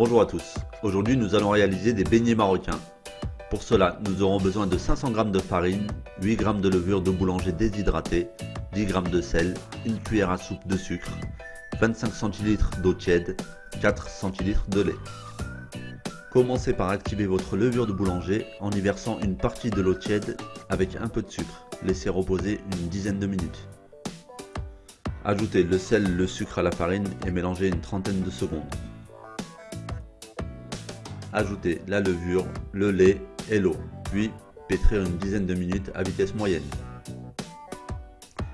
Bonjour à tous, aujourd'hui nous allons réaliser des beignets marocains. Pour cela, nous aurons besoin de 500 g de farine, 8 g de levure de boulanger déshydratée, 10 g de sel, une cuillère à soupe de sucre, 25 cl d'eau tiède, 4 cl de lait. Commencez par activer votre levure de boulanger en y versant une partie de l'eau tiède avec un peu de sucre. Laissez reposer une dizaine de minutes. Ajoutez le sel, le sucre à la farine et mélangez une trentaine de secondes. Ajoutez la levure, le lait et l'eau, puis pétrir une dizaine de minutes à vitesse moyenne.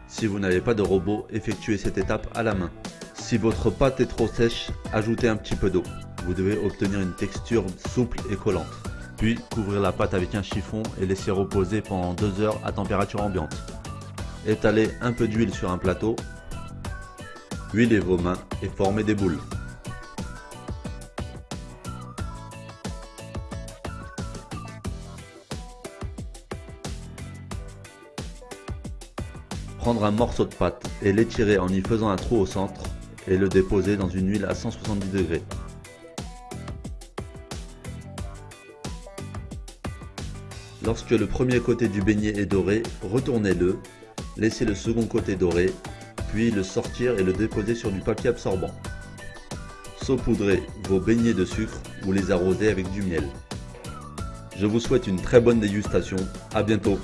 Si vous n'avez pas de robot, effectuez cette étape à la main. Si votre pâte est trop sèche, ajoutez un petit peu d'eau. Vous devez obtenir une texture souple et collante. Puis couvrir la pâte avec un chiffon et laisser reposer pendant 2 heures à température ambiante. Étalez un peu d'huile sur un plateau. Huilez vos mains et formez des boules. Prendre un morceau de pâte et l'étirer en y faisant un trou au centre et le déposer dans une huile à 170 degrés. Lorsque le premier côté du beignet est doré, retournez-le, laissez le second côté doré, puis le sortir et le déposer sur du papier absorbant. Saupoudrez vos beignets de sucre ou les arroser avec du miel. Je vous souhaite une très bonne dégustation, à bientôt